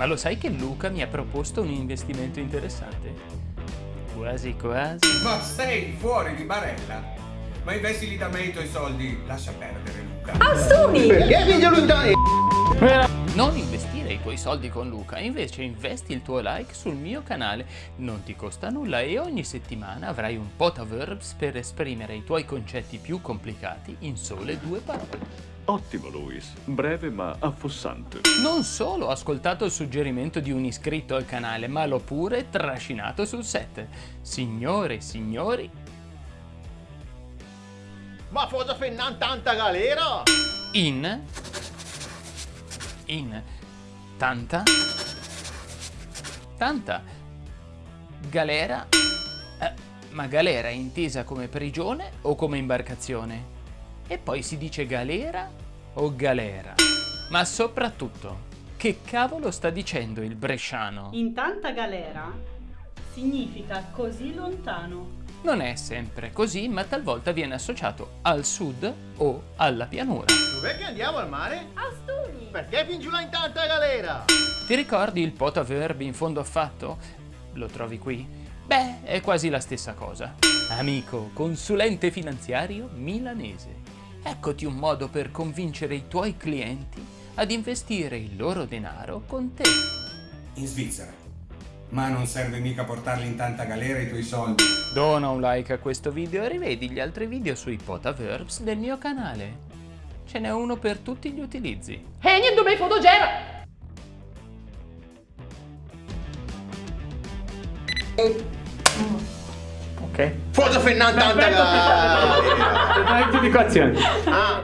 Ma lo sai che Luca mi ha proposto un investimento interessante? Quasi quasi. Ma sei fuori di barella? Ma investili da me i tuoi soldi. Lascia perdere, Luca. Astuni! Perché figlio lontano? Non investire i tuoi soldi con Luca, invece investi il tuo like sul mio canale. Non ti costa nulla e ogni settimana avrai un potaverbs per esprimere i tuoi concetti più complicati in sole due parole. Ottimo Luis, breve ma affossante. Non solo ho ascoltato il suggerimento di un iscritto al canale, ma l'ho pure trascinato sul set. Signore e signori, Ma cosa fennan tanta galera? in... in... tanta... tanta... galera... Eh, ma galera è intesa come prigione o come imbarcazione? E poi si dice galera o galera? Ma soprattutto, che cavolo sta dicendo il bresciano? In tanta galera significa così lontano. Non è sempre così, ma talvolta viene associato al sud o alla pianura. Dov'è che andiamo al mare? Astuni! Perché fin giù là in tanta galera? Ti ricordi il potaverb in fondo affatto? Lo trovi qui? Beh, è quasi la stessa cosa. Amico, consulente finanziario milanese. Eccoti un modo per convincere i tuoi clienti ad investire il loro denaro con te. In Svizzera. Ma non serve mica portarli in tanta galera i tuoi soldi. Dona un like a questo video e rivedi gli altri video sui potaverbs del mio canale. Ce n'è uno per tutti gli utilizzi. E niente mai fotogera! Ok? Fennan tanta galera? Giudicazione. Ah,